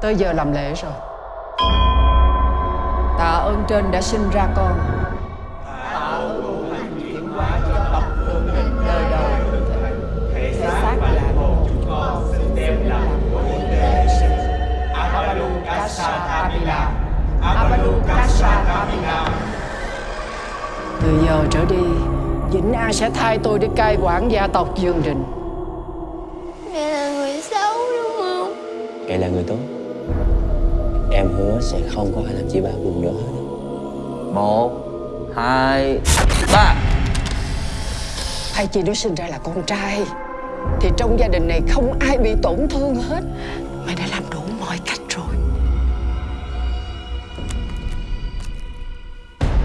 Tới giờ làm lễ rồi. Tạ ơn trên đã sinh ra con. Tạ ơn hành chuyển hóa cho tộc hương định đời đời. Thể xác là một chúng con xin đem làm của đề sinh. Abalu Kasa Tabila Abalu Kasa Tabila Từ giờ trở đi Vĩnh An sẽ thay tôi để cai quản gia tộc Dương Đình Mẹ là người xấu đúng không? Mẹ là người tốt Em hứa sẽ không có ai làm chị ba buồn nữa. Hết Một Hai Ba. Hay chị nó sinh ra là con trai Thì trong gia đình này không ai bị tổn thương hết. Mày đã làm đủ mọi cách rồi.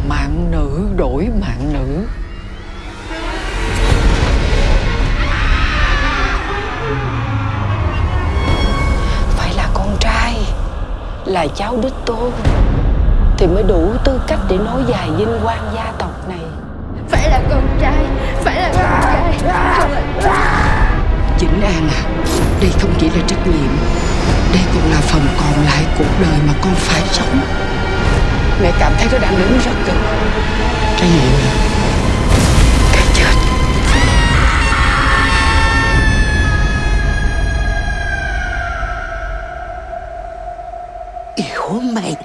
Mạng nữ đổi mạng nữ Là cháu đích tôn. Thì mới đủ tư cách để nối dài vinh quang gia tộc này. Phải là con trai Phải là con trai. Không là Vĩnh An à Đây không chỉ là trách nhiệm Đây còn là phần còn lại cuộc đời mà con phải sống. Mẹ cảm thấy nó đang đứng rất gần Trách nhiệm Yêu mày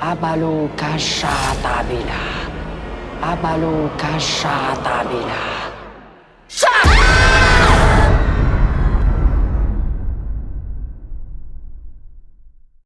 Abalu Kasha Tabila. Abalu Kasha Tabila